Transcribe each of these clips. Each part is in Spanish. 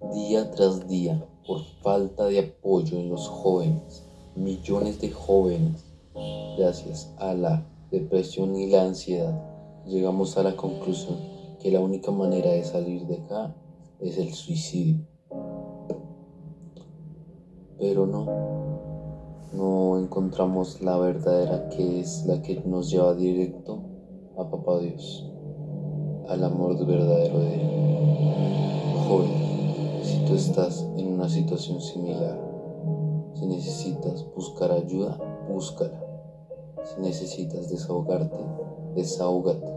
Día tras día, por falta de apoyo en los jóvenes, millones de jóvenes, gracias a la depresión y la ansiedad, llegamos a la conclusión que la única manera de salir de acá es el suicidio. Pero no, no encontramos la verdadera que es la que nos lleva directo a Papá Dios, al amor verdadero de Él. Joven, tú estás en una situación similar, si necesitas buscar ayuda, búscala. Si necesitas desahogarte, desahógate.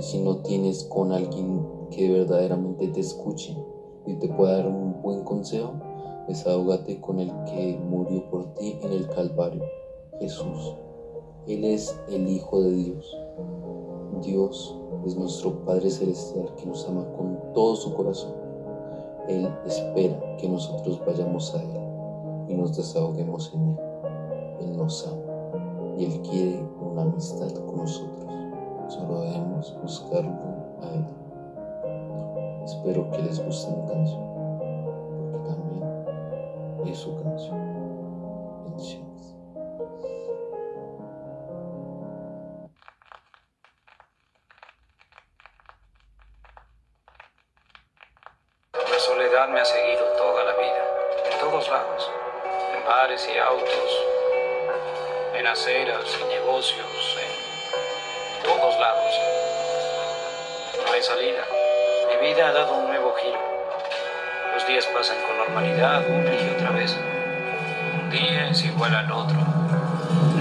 Si no tienes con alguien que verdaderamente te escuche y te pueda dar un buen consejo, desahógate con el que murió por ti en el Calvario, Jesús. Él es el Hijo de Dios. Dios es nuestro Padre Celestial que nos ama con todo su corazón. Él espera que nosotros vayamos a Él y nos desahoguemos en Él. Él nos ama y Él quiere una amistad con nosotros. Solo debemos buscarlo a Él. Espero que les guste mi canción, porque también es su canción. Bendiciones. Me ha seguido toda la vida, en todos lados, en bares y autos, en aceras y negocios, en todos lados. No hay salida. Mi vida ha dado un nuevo giro. Los días pasan con normalidad una y otra vez. Un día es igual al otro.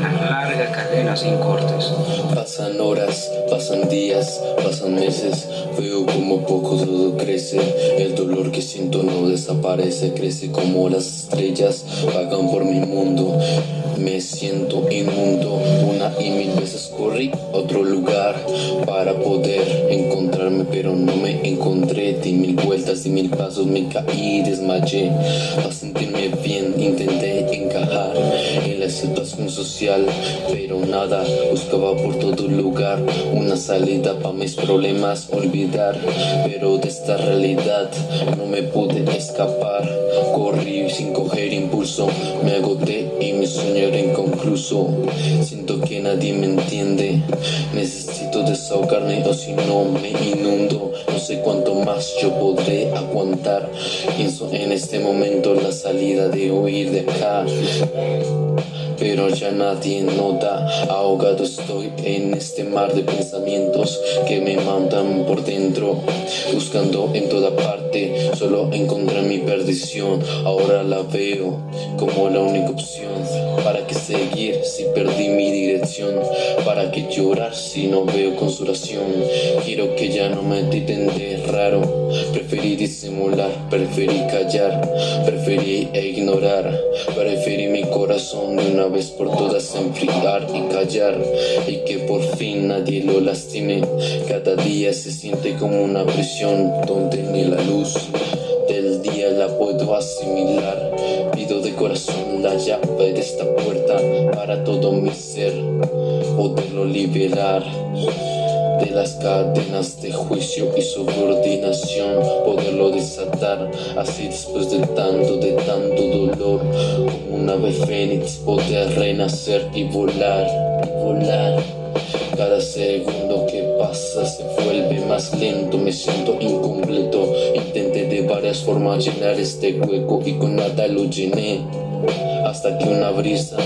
Una larga cadena sin cortes. Pasan horas, pasan días, pasan meses, veo como poco todo crece, el dolor que siento no desaparece, crece como las estrellas vagan por mi mundo, me siento inmundo, una y mil veces corrí a otro lugar para poder encontrarme, pero no me encontré, di mil vueltas, di mil pasos, me caí, desmayé, para sentirme social, pero nada, buscaba por todo lugar. Una salida para mis problemas, olvidar, pero de esta realidad no me pude escapar, corrí sin coger impulso, me agoté y mi sueño era inconcluso, siento que nadie me entiende, necesito desahogarme o si no me inundo, no sé cuánto más yo podré aguantar, pienso en este momento la salida de huir de acá pero ya nadie nota. Ahogado estoy en este mar de pensamientos que me mandan por dentro Buscando en toda parte, solo encontré mi perdición. Ahora la veo como la única opción. ¿Para qué seguir si perdí mi dirección? ¿Para qué llorar si no veo consolación? Quiero que ya no me de raro. Preferí disimular, preferí callar Preferí ignorar. Preferí mi corazón vez por todas enfriar y callar y que por fin nadie lo lastime. Cada día se siente como una prisión donde ni la luz del día la puedo asimilar. Pido de corazón la llave de esta puerta para todo mi ser poderlo liberar de las cadenas de juicio y subordinación poderlo desatar así después de tanto de tanto dolor como un ave fénix poder renacer y volar volar. Cada segundo que pasa se vuelve más lento, me siento incompleto. Intenté de varias formas llenar este hueco y con nada lo llené Hasta que una brisa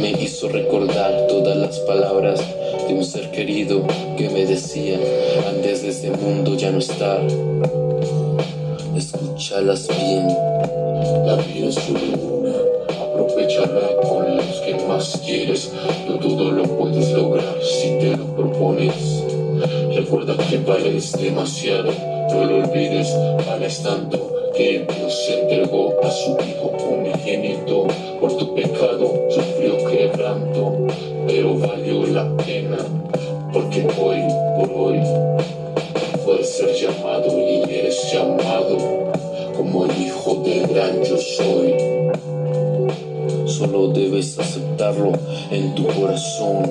me hizo recordar todas las palabras de un ser querido que me decía antes de este mundo ya no estar escúchalas bien la vida es solo una aprovechala con los que más quieres no todo lo puedes lograr si te lo propones. Recuerda que vales demasiado no lo olvides vales tanto que Dios entregó a su Hijo unigénito por tu pecado ser llamado y eres llamado como el hijo del gran yo soy. Solo debes aceptarlo en tu corazón.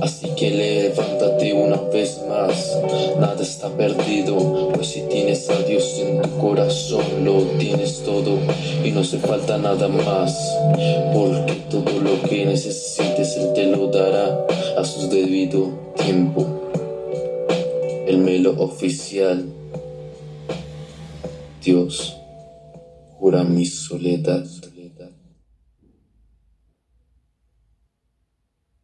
Así que levántate una vez más, nada está perdido, pues si tienes a Dios en tu corazón lo tienes todo y no hace falta nada más, porque todo lo que necesites Él te lo dará a su debido tiempo. El melo oficial, Dios cura mi soledad.